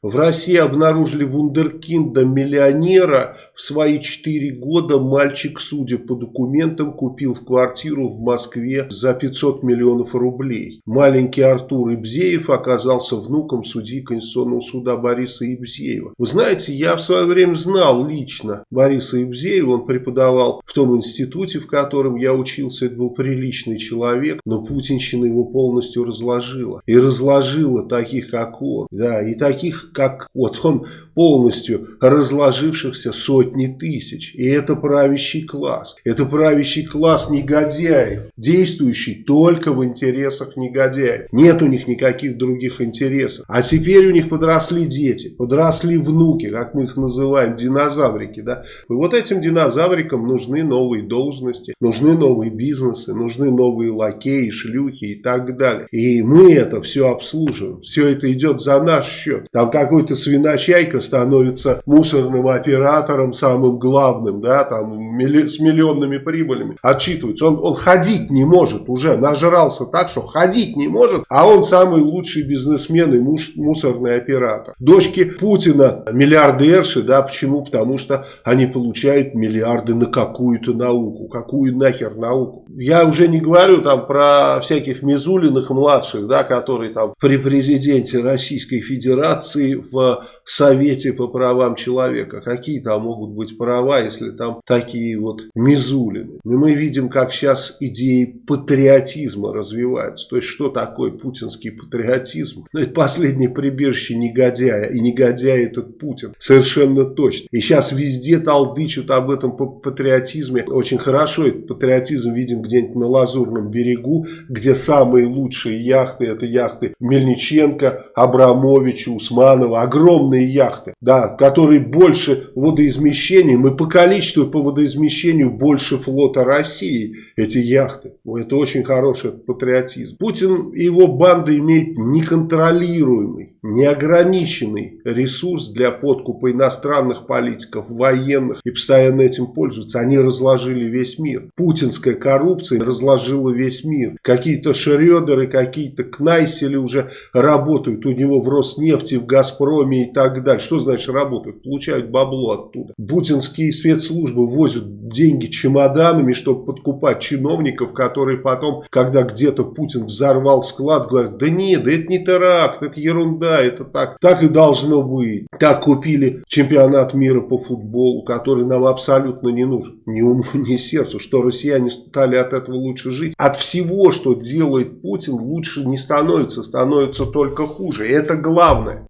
В России обнаружили вундеркинда-миллионера. В свои 4 года мальчик, судя по документам, купил в квартиру в Москве за 500 миллионов рублей. Маленький Артур Ибзеев оказался внуком судьи Конституционного суда Бориса Ибзеева. Вы знаете, я в свое время знал лично Бориса Ибзеева. Он преподавал в том институте, в котором я учился. Это был приличный человек, но путинщина его полностью разложила. И разложила таких, как он. Да, и таких, как вот он полностью разложившихся сотни тысяч. И это правящий класс. Это правящий класс негодяев, действующий только в интересах негодяев. Нет у них никаких других интересов. А теперь у них подросли дети, подросли внуки, как мы их называем, динозаврики. Да? И вот этим динозаврикам нужны новые должности, нужны новые бизнесы, нужны новые лакеи, шлюхи и так далее. И мы это все обслуживаем. Все это идет за наш счет. Там какой-то свиночайка становится мусорным оператором самым главным, да, там с миллионными прибылями, отчитывается. Он, он ходить не может уже, нажрался так, что ходить не может, а он самый лучший бизнесмен и муж, мусорный оператор. Дочки Путина миллиардерши, да, почему? Потому что они получают миллиарды на какую-то науку. Какую нахер науку? Я уже не говорю там про всяких Мизулиных младших, да, которые там при президенте Российской Федерации в Совете по правам человека. Какие там могут быть права, если там такие вот мизулины. И мы видим, как сейчас идеи патриотизма развиваются. То есть, что такое путинский патриотизм? Ну, это последнее прибежище негодяя. И негодяй этот Путин. Совершенно точно. И сейчас везде толдычат об этом патриотизме. Очень хорошо этот патриотизм видим где-нибудь на Лазурном берегу, где самые лучшие яхты, это яхты Мельниченко, Абрамовича, Усманова. Огромные огромные яхты, да, которые больше водоизмещением и по количеству по водоизмещению больше флота России эти яхты. Это очень хороший патриотизм. Путин и его банда имеют неконтролируемый, неограниченный ресурс для подкупа иностранных политиков, военных и постоянно этим пользуются. Они разложили весь мир. Путинская коррупция разложила весь мир. Какие-то Шредеры, какие-то Кнайсели уже работают у него в Роснефти, в Газпроме и так так далее. Что значит работают? Получают бабло оттуда. Путинские спецслужбы возят деньги чемоданами, чтобы подкупать чиновников, которые потом, когда где-то Путин взорвал склад, говорят, да нет, да это не теракт, это ерунда, это так, так и должно быть. Так купили чемпионат мира по футболу, который нам абсолютно не нужен. Ни уму, ни сердцу, что россияне стали от этого лучше жить. От всего, что делает Путин, лучше не становится, становится только хуже. Это главное.